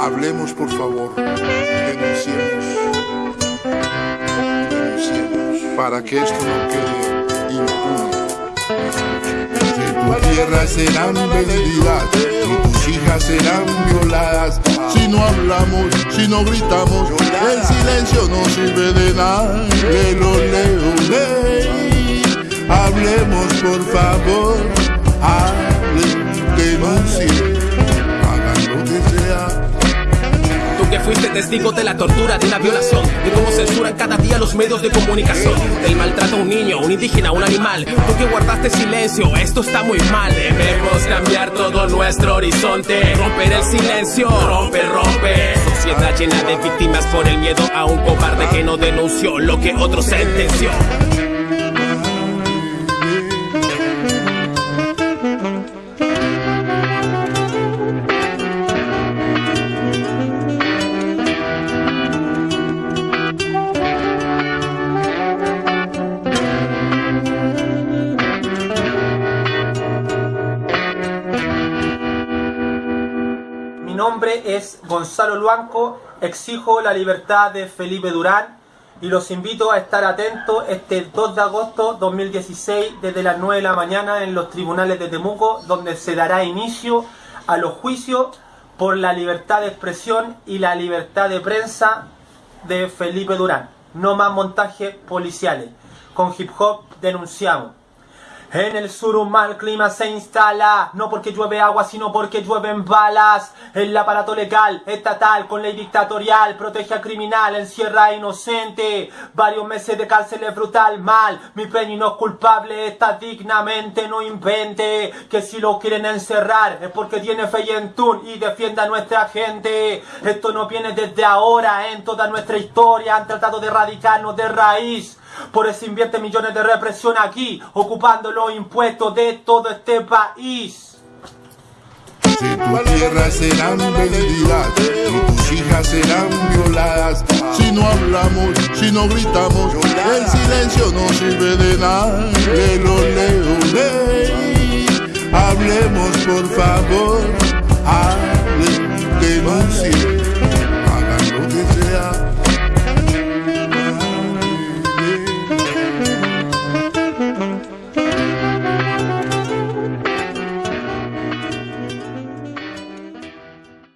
Hablemos, por favor. Denunciemos. Denunciemos. Para que esto no quede impune. Tu tierra serán vendidas y tus hijas serán violadas. Si no hablamos, si no gritamos, el silencio no sirve de nada. Leo, ley. Hablemos, por favor. Hablen, denuncien. Hagan lo que sea. Que fuiste testigo de la tortura, de una violación, de cómo censuran cada día los medios de comunicación, del maltrato a un niño, un indígena, un animal. Tú que guardaste silencio, esto está muy mal. Debemos cambiar todo nuestro horizonte, romper el silencio, rompe, rompe. Sociedad llena de víctimas por el miedo a un cobarde que no denunció lo que otro sentenció. Mi nombre es Gonzalo Luanco, exijo la libertad de Felipe Durán y los invito a estar atentos este 2 de agosto 2016 desde las 9 de la mañana en los tribunales de Temuco donde se dará inicio a los juicios por la libertad de expresión y la libertad de prensa de Felipe Durán. No más montajes policiales. Con hip hop denunciamos. En el sur un mal clima se instala, no porque llueve agua, sino porque llueven balas. El aparato legal, estatal, con ley dictatorial, protege al criminal, encierra a inocente. Varios meses de cárcel es brutal, mal. Mi peña no es culpable, está dignamente, no invente. Que si lo quieren encerrar es porque tiene fe y entún y defiende a nuestra gente. Esto no viene desde ahora, en toda nuestra historia han tratado de erradicarnos de raíz. Por eso invierte millones de represión aquí, ocupando los impuestos de todo este país. Si tu tierra serán vendidas y tus hijas serán violadas. Si no hablamos, si no gritamos, el silencio no sirve de nada. Lelo, leo, ley. Hablemos, por favor.